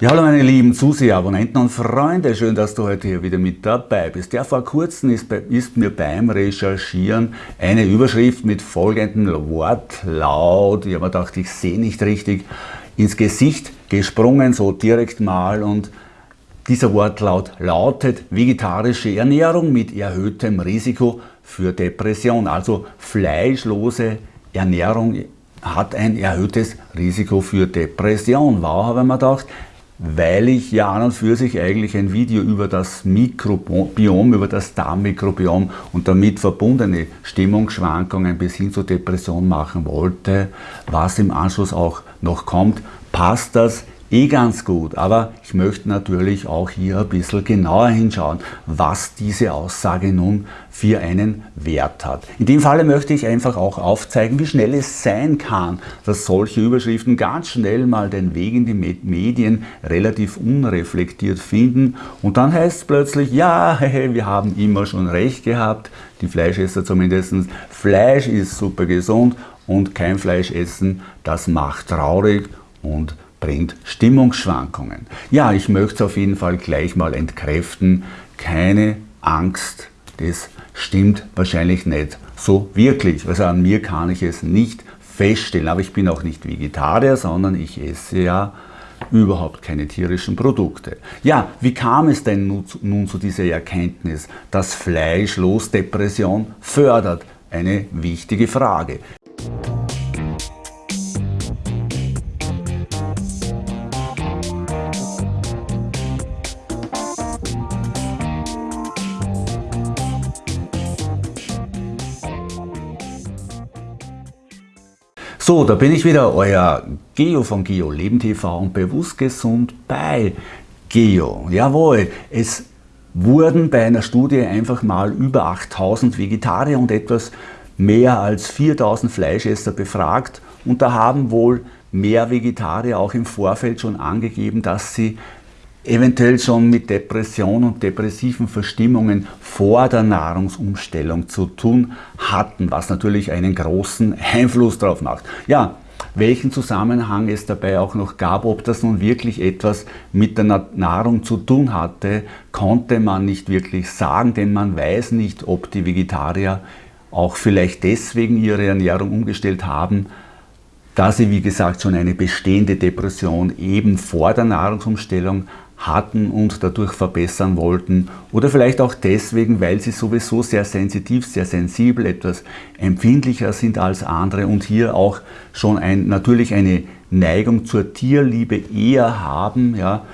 Ja, hallo meine lieben Zuseher, Abonnenten und Freunde, schön, dass du heute hier wieder mit dabei bist. Ja, vor kurzem ist, bei, ist mir beim Recherchieren eine Überschrift mit folgendem Wortlaut, ich habe mir gedacht, ich sehe nicht richtig, ins Gesicht gesprungen, so direkt mal. Und dieser Wortlaut lautet vegetarische Ernährung mit erhöhtem Risiko für Depression, also fleischlose Ernährung hat ein erhöhtes Risiko für Depression. Wow, habe ich mir gedacht, weil ich ja an und für sich eigentlich ein Video über das Mikrobiom, über das Darmmikrobiom und damit verbundene Stimmungsschwankungen bis hin zur Depression machen wollte, was im Anschluss auch noch kommt, passt das eh ganz gut, aber ich möchte natürlich auch hier ein bisschen genauer hinschauen, was diese Aussage nun für einen Wert hat. In dem Falle möchte ich einfach auch aufzeigen, wie schnell es sein kann, dass solche Überschriften ganz schnell mal den Weg in die Medien relativ unreflektiert finden. Und dann heißt es plötzlich, ja, wir haben immer schon recht gehabt, die Fleischesser zumindest, Fleisch ist super gesund und kein Fleisch essen, das macht traurig und bringt Stimmungsschwankungen. Ja, ich möchte es auf jeden Fall gleich mal entkräften. Keine Angst, das stimmt wahrscheinlich nicht so wirklich. Also an mir kann ich es nicht feststellen, aber ich bin auch nicht Vegetarier, sondern ich esse ja überhaupt keine tierischen Produkte. Ja, wie kam es denn nun zu, nun zu dieser Erkenntnis, dass Fleisch Depression fördert? Eine wichtige Frage. So, da bin ich wieder, euer Geo von Geo Leben TV und bewusst gesund bei Geo. Jawohl, es wurden bei einer Studie einfach mal über 8000 Vegetarier und etwas mehr als 4000 Fleischesser befragt und da haben wohl mehr Vegetarier auch im Vorfeld schon angegeben, dass sie eventuell schon mit Depression und depressiven Verstimmungen vor der Nahrungsumstellung zu tun hatten, was natürlich einen großen Einfluss darauf macht. Ja, welchen Zusammenhang es dabei auch noch gab, ob das nun wirklich etwas mit der Nahrung zu tun hatte, konnte man nicht wirklich sagen, denn man weiß nicht, ob die Vegetarier auch vielleicht deswegen ihre Ernährung umgestellt haben, da sie wie gesagt schon eine bestehende Depression eben vor der Nahrungsumstellung hatten und dadurch verbessern wollten. Oder vielleicht auch deswegen, weil sie sowieso sehr sensitiv, sehr sensibel, etwas empfindlicher sind als andere und hier auch schon ein, natürlich eine Neigung zur Tierliebe eher haben ja,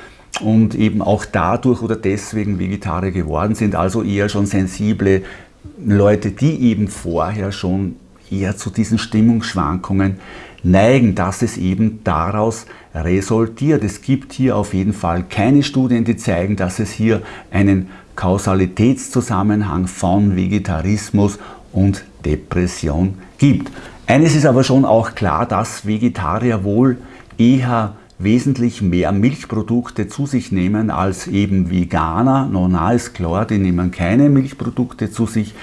und eben auch dadurch oder deswegen Vegetarier geworden sind, also eher schon sensible Leute, die eben vorher schon eher zu diesen Stimmungsschwankungen neigen, dass es eben daraus resultiert. Es gibt hier auf jeden Fall keine Studien, die zeigen, dass es hier einen Kausalitätszusammenhang von Vegetarismus und Depression gibt. Eines ist aber schon auch klar, dass Vegetarier wohl eher wesentlich mehr Milchprodukte zu sich nehmen als eben Veganer. Normal ist klar, die nehmen keine Milchprodukte zu sich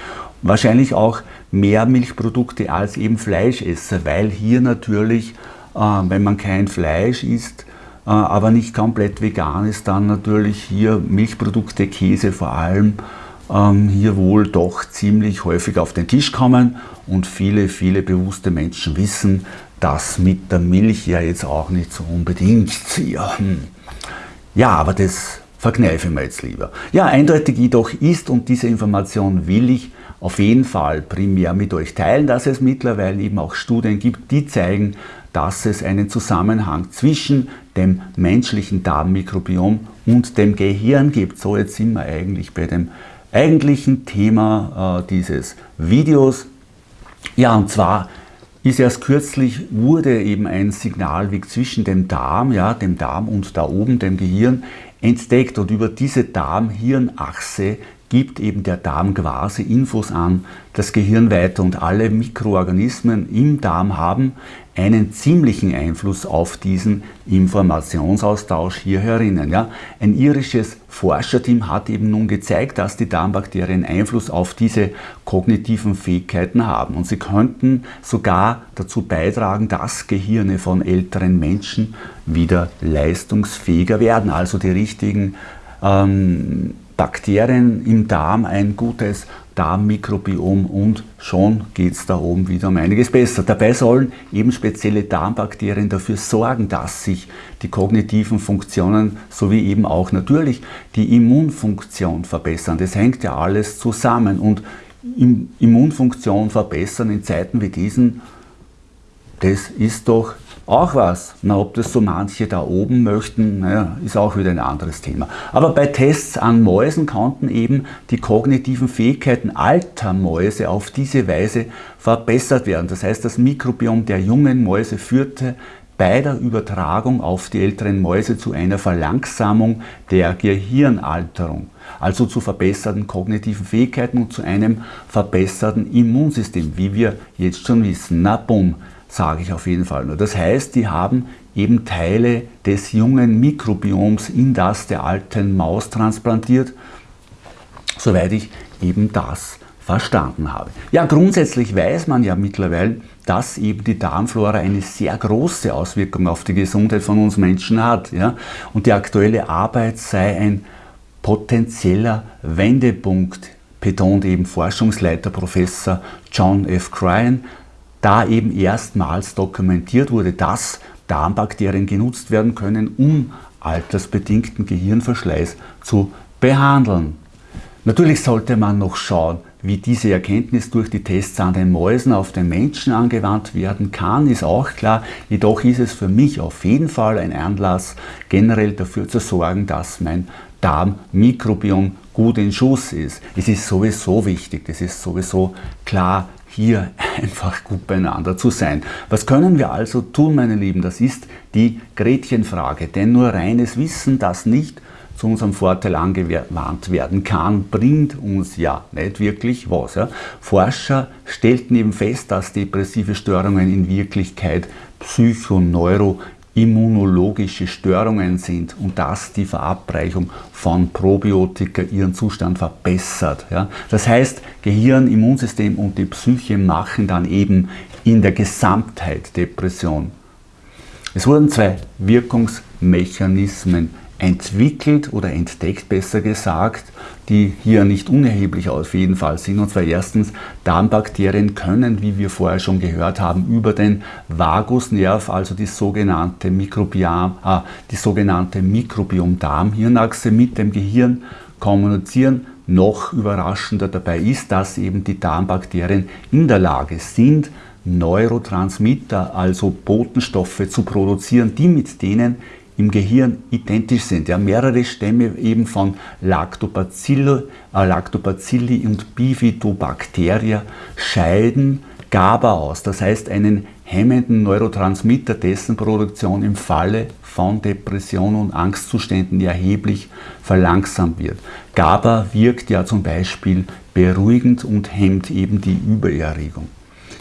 wahrscheinlich auch mehr Milchprodukte als eben Fleischesser, weil hier natürlich, äh, wenn man kein Fleisch isst, äh, aber nicht komplett vegan ist, dann natürlich hier Milchprodukte, Käse vor allem, ähm, hier wohl doch ziemlich häufig auf den Tisch kommen und viele, viele bewusste Menschen wissen, dass mit der Milch ja jetzt auch nicht so unbedingt, ja, hm. ja aber das verkneife ich mir jetzt lieber. Ja, eindeutig jedoch ist, und diese Information will ich auf jeden Fall primär mit euch teilen, dass es mittlerweile eben auch Studien gibt, die zeigen, dass es einen Zusammenhang zwischen dem menschlichen Darmmikrobiom und dem Gehirn gibt. So, jetzt sind wir eigentlich bei dem eigentlichen Thema äh, dieses Videos. Ja, und zwar ist erst kürzlich, wurde eben ein Signalweg zwischen dem Darm, ja, dem Darm und da oben, dem Gehirn, entdeckt. Und über diese Darm-Hirn-Achse gibt eben der Darm quasi Infos an das Gehirn weiter und alle Mikroorganismen im Darm haben einen ziemlichen Einfluss auf diesen Informationsaustausch hier herinnen. Ja. Ein irisches Forscherteam hat eben nun gezeigt, dass die Darmbakterien Einfluss auf diese kognitiven Fähigkeiten haben. Und sie könnten sogar dazu beitragen, dass Gehirne von älteren Menschen wieder leistungsfähiger werden, also die richtigen ähm, Bakterien im Darm ein gutes Darmmikrobiom und schon geht es da oben wieder um einiges besser. Dabei sollen eben spezielle Darmbakterien dafür sorgen, dass sich die kognitiven Funktionen sowie eben auch natürlich die Immunfunktion verbessern. Das hängt ja alles zusammen und Immunfunktion verbessern in Zeiten wie diesen, das ist doch auch was. Na, ob das so manche da oben möchten, naja, ist auch wieder ein anderes Thema. Aber bei Tests an Mäusen konnten eben die kognitiven Fähigkeiten alter Mäuse auf diese Weise verbessert werden. Das heißt, das Mikrobiom der jungen Mäuse führte bei der Übertragung auf die älteren Mäuse zu einer Verlangsamung der Gehirnalterung, also zu verbesserten kognitiven Fähigkeiten und zu einem verbesserten Immunsystem, wie wir jetzt schon wissen. Na bumm, sage ich auf jeden Fall nur. Das heißt, die haben eben Teile des jungen Mikrobioms in das der alten Maus transplantiert, soweit ich eben das verstanden habe. Ja, grundsätzlich weiß man ja mittlerweile, dass eben die Darmflora eine sehr große Auswirkung auf die Gesundheit von uns Menschen hat. Ja? Und die aktuelle Arbeit sei ein potenzieller Wendepunkt, betont eben Forschungsleiter Professor John F. Cryan, da eben erstmals dokumentiert wurde, dass Darmbakterien genutzt werden können, um altersbedingten Gehirnverschleiß zu behandeln. Natürlich sollte man noch schauen, wie diese Erkenntnis durch die Tests an den Mäusen auf den Menschen angewandt werden kann, ist auch klar. Jedoch ist es für mich auf jeden Fall ein Anlass, generell dafür zu sorgen, dass mein Darmmikrobiom gut in Schuss ist. Es ist sowieso wichtig, es ist sowieso klar, hier einfach gut beieinander zu sein. Was können wir also tun, meine Lieben? Das ist die Gretchenfrage, denn nur reines Wissen, das nicht zu unserem Vorteil angewandt werden kann, bringt uns ja nicht wirklich was. Ja. Forscher stellten eben fest, dass depressive Störungen in Wirklichkeit psychoneuro immunologische Störungen sind und dass die Verabreichung von Probiotika ihren Zustand verbessert. Ja. Das heißt, Gehirn, Immunsystem und die Psyche machen dann eben in der Gesamtheit Depression. Es wurden zwei Wirkungsmechanismen entwickelt oder entdeckt, besser gesagt, die hier nicht unerheblich auf jeden Fall sind. Und zwar erstens, Darmbakterien können, wie wir vorher schon gehört haben, über den Vagusnerv, also die sogenannte, Mikrobiom, äh, die sogenannte Mikrobiom-Darm-Hirnachse mit dem Gehirn kommunizieren. Noch überraschender dabei ist, dass eben die Darmbakterien in der Lage sind, Neurotransmitter, also Botenstoffe zu produzieren, die mit denen im Gehirn identisch sind. Ja, mehrere Stämme eben von Lactobacilli, äh, Lactobacilli und Bifidobacteria scheiden GABA aus, das heißt einen hemmenden Neurotransmitter, dessen Produktion im Falle von Depressionen und Angstzuständen erheblich verlangsamt wird. GABA wirkt ja zum Beispiel beruhigend und hemmt eben die Übererregung.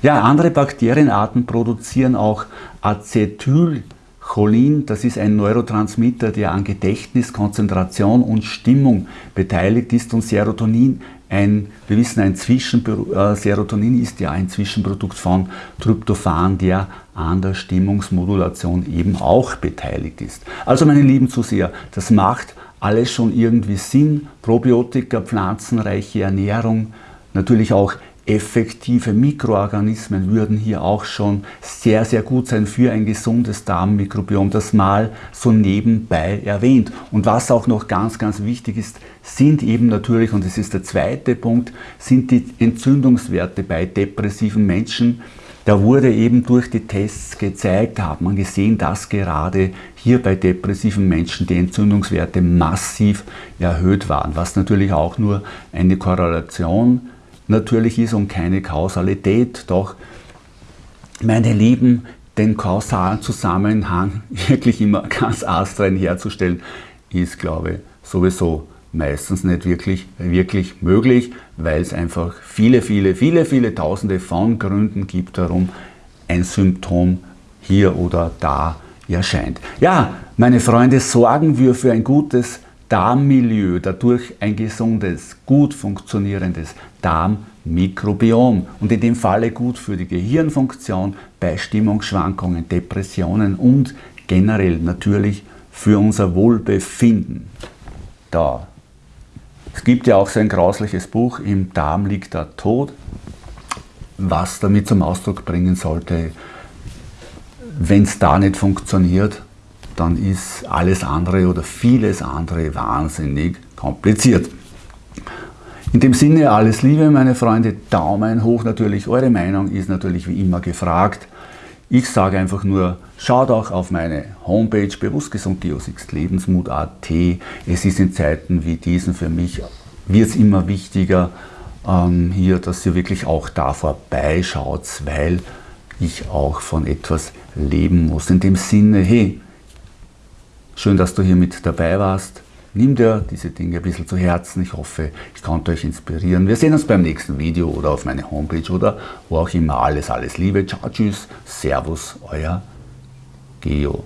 Ja, andere Bakterienarten produzieren auch Acetyl Cholin, das ist ein Neurotransmitter, der an Gedächtnis, Konzentration und Stimmung beteiligt ist und Serotonin, ein, wir wissen, ein Zwischenprodukt, äh, Serotonin ist ja ein Zwischenprodukt von Tryptophan, der an der Stimmungsmodulation eben auch beteiligt ist. Also meine lieben Zuseher, das macht alles schon irgendwie Sinn. Probiotika, pflanzenreiche Ernährung, natürlich auch effektive Mikroorganismen würden hier auch schon sehr, sehr gut sein für ein gesundes Darmmikrobiom, das mal so nebenbei erwähnt. Und was auch noch ganz, ganz wichtig ist, sind eben natürlich, und das ist der zweite Punkt, sind die Entzündungswerte bei depressiven Menschen. Da wurde eben durch die Tests gezeigt, hat man gesehen, dass gerade hier bei depressiven Menschen die Entzündungswerte massiv erhöht waren, was natürlich auch nur eine Korrelation natürlich ist und keine Kausalität. Doch, meine Lieben, den kausalen Zusammenhang wirklich immer ganz astrein herzustellen, ist, glaube ich, sowieso meistens nicht wirklich, wirklich möglich, weil es einfach viele, viele, viele, viele Tausende von Gründen gibt, warum ein Symptom hier oder da erscheint. Ja, meine Freunde, sorgen wir für ein gutes Darmmilieu, dadurch ein gesundes, gut funktionierendes Darmmikrobiom und in dem Falle gut für die Gehirnfunktion bei Stimmungsschwankungen, Depressionen und generell natürlich für unser Wohlbefinden. Da. Es gibt ja auch so ein grausliches Buch, Im Darm liegt der Tod, was damit zum Ausdruck bringen sollte, wenn es da nicht funktioniert, dann ist alles andere oder vieles andere wahnsinnig kompliziert. In dem Sinne alles Liebe, meine Freunde, Daumen hoch natürlich, eure Meinung ist natürlich wie immer gefragt. Ich sage einfach nur, schaut auch auf meine Homepage bewusstgesund Lebensmut.at. Es ist in Zeiten wie diesen für mich, wird es immer wichtiger, ähm, hier, dass ihr wirklich auch da vorbeischaut, weil ich auch von etwas leben muss. In dem Sinne, hey, schön, dass du hier mit dabei warst. Nimm dir diese Dinge ein bisschen zu Herzen. Ich hoffe, ich konnte euch inspirieren. Wir sehen uns beim nächsten Video oder auf meiner Homepage oder wo auch immer. Alles, alles Liebe. Ciao, tschüss. Servus, euer Geo.